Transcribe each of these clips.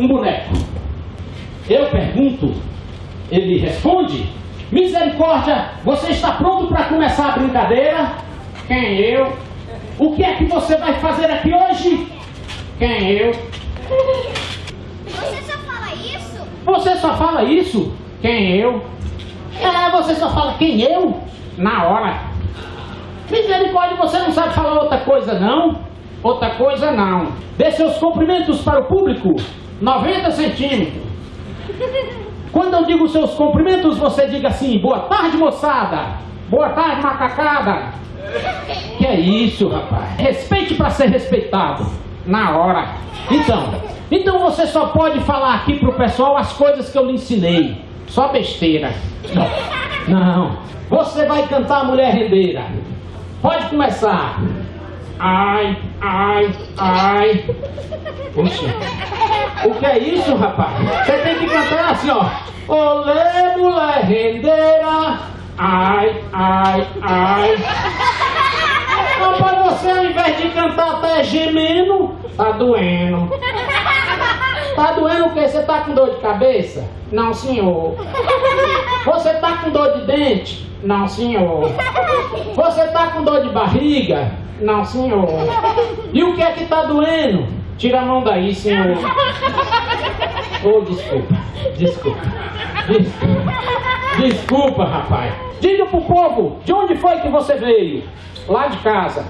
um boneco. Eu pergunto, ele responde: Misericórdia, você está pronto para começar a brincadeira? Quem eu? O que é que você vai fazer aqui hoje? Quem eu? Você só fala isso? Você só fala isso? Quem eu? É, você só fala quem eu? Na hora. Misericórdia, você não sabe falar outra coisa não? Outra coisa não. Dê seus cumprimentos para o público. 90 centímetros. Quando eu digo seus cumprimentos, você diga assim, boa tarde, moçada. Boa tarde, macacada. Que é isso, rapaz? Respeite para ser respeitado. Na hora. Então, então você só pode falar aqui pro pessoal as coisas que eu lhe ensinei. Só besteira. Não. Você vai cantar Mulher Rendeira. Pode começar. Ai, ai, ai. Puxa. O que é isso, rapaz? Você tem que cantar assim, ó. Olê, mulher rendeira. Ai, ai, ai. Rapaz, você ao invés de cantar até gemendo, tá doendo. Tá doendo o quê? Você tá com dor de cabeça? Não, senhor. Você tá com dor de dente? Não, senhor. Você tá com dor de barriga? Não, senhor. E o que é que tá doendo? Tira a mão daí, senhor. Oh, desculpa. Desculpa. Desculpa. Desculpa, rapaz. Diga pro povo, de onde foi que você veio? Lá de casa.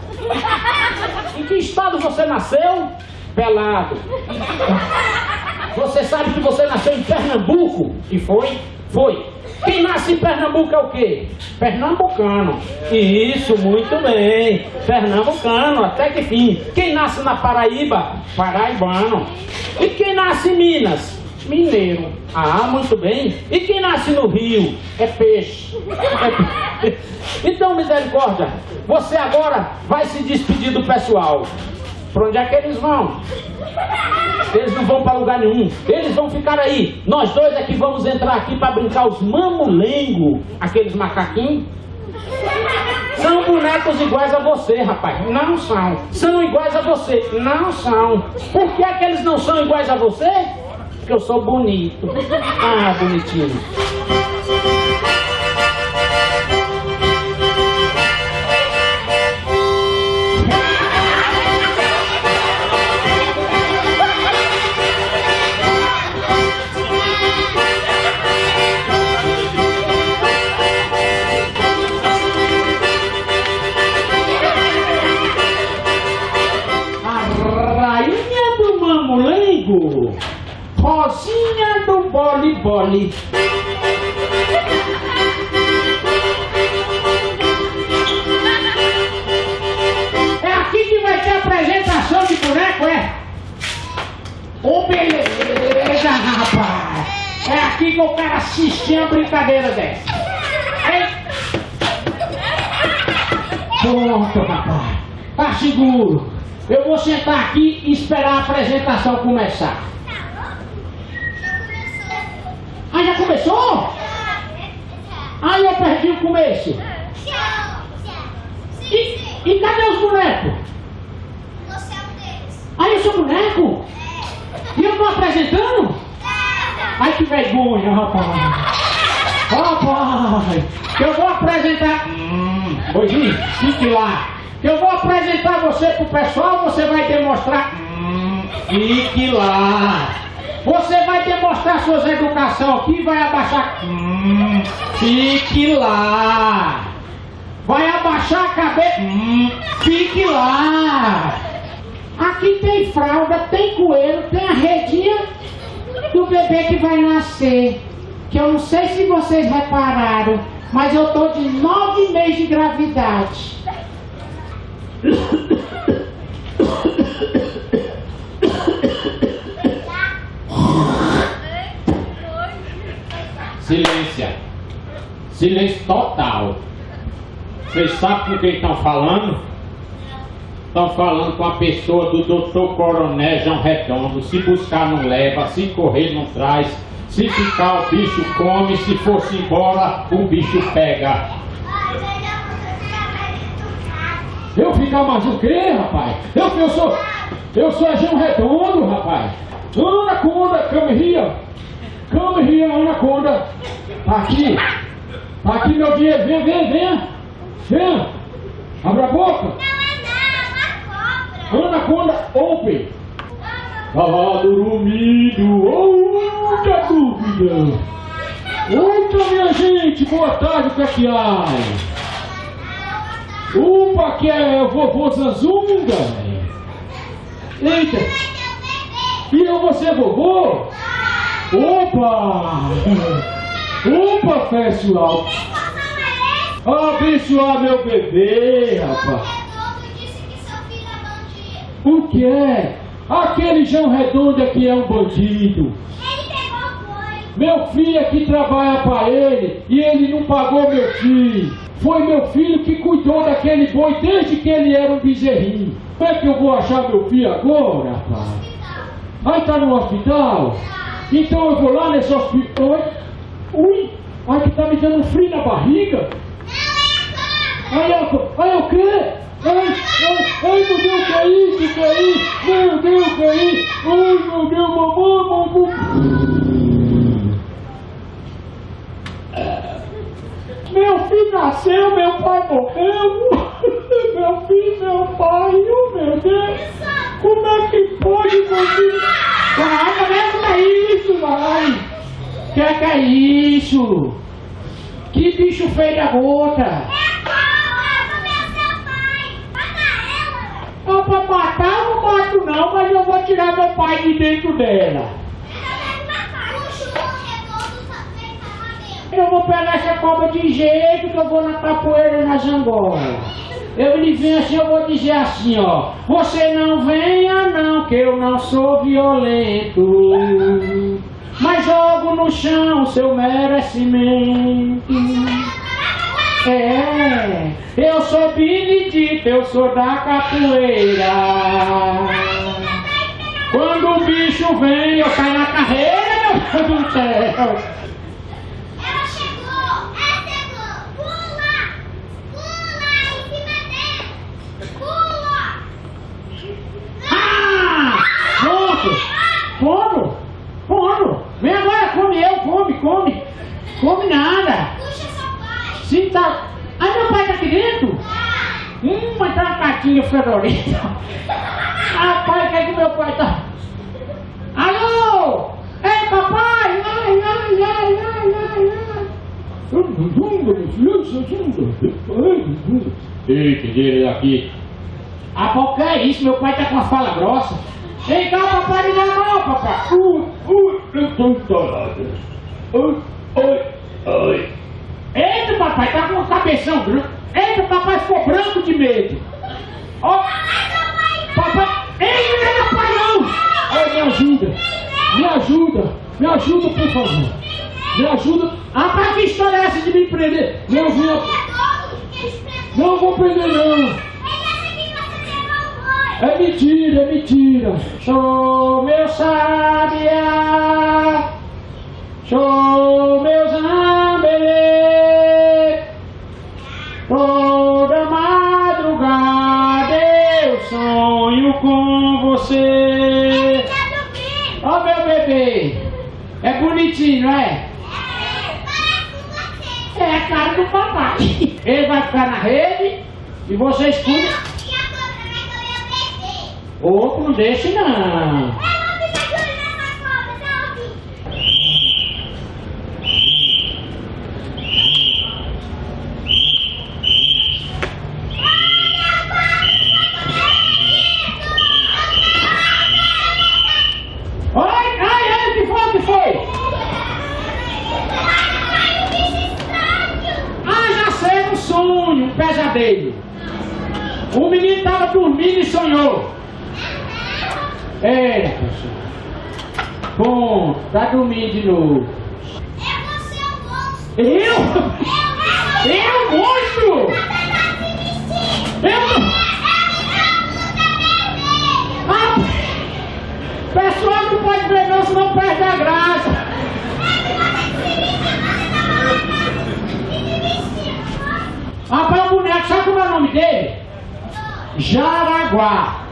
Em que estado você nasceu? Pelado. Você sabe que você nasceu em Pernambuco? E foi? Foi. Quem nasce em Pernambuco é o quê? Pernambucano. Isso, muito bem. Pernambucano, até que fim. Quem nasce na Paraíba? Paraibano. E quem nasce em Minas? Mineiro. Ah, muito bem. E quem nasce no Rio? É peixe. É peixe. Então, misericórdia, você agora vai se despedir do pessoal. Para onde é que eles vão? Eles não vão para lugar nenhum. Eles vão ficar aí. Nós dois é que vamos entrar aqui para brincar os mamulengo, aqueles macaquinhos. São bonecos iguais a você, rapaz. Não são. São iguais a você. Não são. Por que é que eles não são iguais a você? Porque eu sou bonito. Ah, bonitinho. É aqui que vai ter apresentação de boneco, é? Ô, beleza, rapaz. É aqui que o cara assistir a brincadeira dessa. Pronto, rapaz. Tá seguro. Eu vou sentar aqui e esperar a apresentação começar. Ah, já começou? Ah, eu perdi o começo. E, e cadê os bonecos? Ah, eu sou boneco? E eu tô apresentando? Ai, que vergonha, rapaz. Rapaz, eu vou apresentar... Hum, Hoje, fique lá. Eu vou apresentar você pro pessoal, você vai demonstrar... Hum, fique lá. Você vai demonstrar suas educação aqui, vai abaixar... Hum, fique lá. Vai abaixar a cabeça... Hum, fique lá. Aqui tem fralda, tem coelho, tem a redinha do bebê que vai nascer. Que eu não sei se vocês repararam, mas eu tô de nove meses de gravidade. Silêncio total. Vocês sabem com quem estão falando? Estão falando com a pessoa do doutor Coronel João Redondo. Se buscar não leva, se correr não traz. Se ficar o bicho come, se fosse embora o bicho pega. Eu ficar mais o quê, rapaz? Eu, eu sou. Eu sou João Redondo, rapaz. Anaconda, come here. Come here, Anaconda. Tá aqui. Tá aqui meu dinheiro. Vem, vem, vem. Vem. Abra a boca. Não é não, uma cobra. Anaconda, open. Tava dormindo. Outra dúvida. Outra, minha gente. Boa tarde, que é que há? Opa, que é vovô Zanzunga. Eita. E eu vou ser vovô? Opa! Opa, pessoal! Abençoar meu bebê, rapaz! É. O que é? Aquele João Redondo é que é um bandido. Meu filho é que trabalha para ele e ele não pagou meu filho. Foi meu filho que cuidou daquele boi desde que ele era um bezerrinho. Como é que eu vou achar meu filho agora, rapaz? Aí tá no hospital? Então eu vou lá nesse hospital. Ui! Ai que tá me dando frio na barriga. Ai, eu, ai, o quê? Ai, ai, ai, meu Deus, é isso? Que é isso? Meu Deus, é isso? Ai, meu Deus, mamãe, mamãe. Meu filho nasceu, meu pai morreu. Meu filho, meu pai, oh meu Deus. Como é que pode, meu filho? Mulher, que é isso, vai? Que que é isso? Que bicho feio da gota? Ah, pra matar eu não mato não, mas eu vou tirar meu pai de dentro dela. Eu vou pegar essa cobra de jeito que eu vou na capoeira na zangola. Eu lhe venho assim, eu vou dizer assim, ó. Você não venha não, que eu não sou violento. Mas jogo no chão seu merecimento. É, eu sou Benedito, eu sou da capoeira. Quando o bicho vem, eu saio na carreira, meu Deus do céu. Ah! Como? Vem agora, come eu, come, come. Come nada. Sim, tá. Ai, meu pai tá aqui dentro? Hum, mas tá uma cartinha fedorenta. Rapaz, quer que meu pai tá? Alô? Ei, papai! Ai, ai, ai, ai, ai, ai. Eita, ele aqui. Ah, qual que é isso? Meu pai tá com uma fala grossa. Vem cá, papai, me dá a mão, papai. Ui, ui, eu tô entalado. Ui, ui, ui. Eita, papai, tá com um cabeção grande. Eita, papai ficou branco de medo. Ó, papai, ei, não é meu pai não. Ai, me ajuda, me ajuda, me ajuda, por favor. Me ajuda. Ah, pra que história é essa de me prender? Não, vou, não vou prender não. É mentira, é mentira. Sou meu sabiá. Sou meu zambelê. Toda madrugada eu sonho com você. Ó meu bebê. É bonitinho, não é? É a cara do papai. Ele vai ficar na rede e vocês cuidam. Outro não deixe não. Oi, ai, ai, o que foi, o que foi? Ah, já sei, um sonho, um pesadelo. O menino estava dormindo e sonhou. É. Bom, tá dormindo de novo. Eu? Eu, monstro? Eu não. Ah, pessoal não pode ver não, senão perde a graça. Rapaz, o boneco, sabe como é o nome dele? Jaraguá.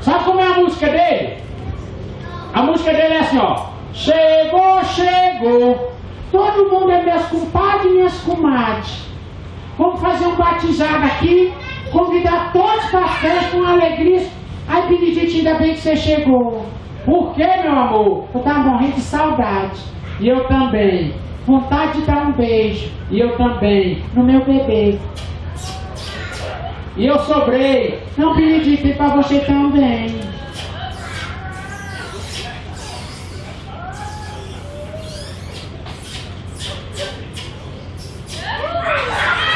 Sabe como é a música dele? A música dele é assim, ó. Chegou, chegou. Todo mundo é meus compadres e minhas comadres. Vamos fazer um batizado aqui. Convidar todos para a festa com alegria. Ai, Benedito, ainda bem que você chegou. Por quê, meu amor? Eu tava morrendo de saudade. E eu também. Vontade de dar um beijo. E eu também. No meu bebê. E eu sobrei. Não, Benedito, e para você também.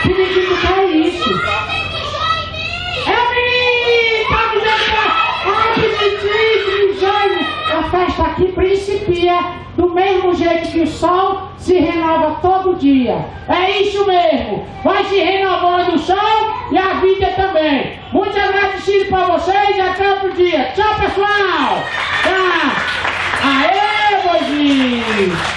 Benedito, que é isso? É o! Tá é-! A festa aqui principia do mesmo jeito que o sol se renova todo dia. É isso mesmo. Vai se renovando o sol e a vida também. Muito agradecido para vocês e até outro dia. Tchau, pessoal. Tchau. Aê, Moisés.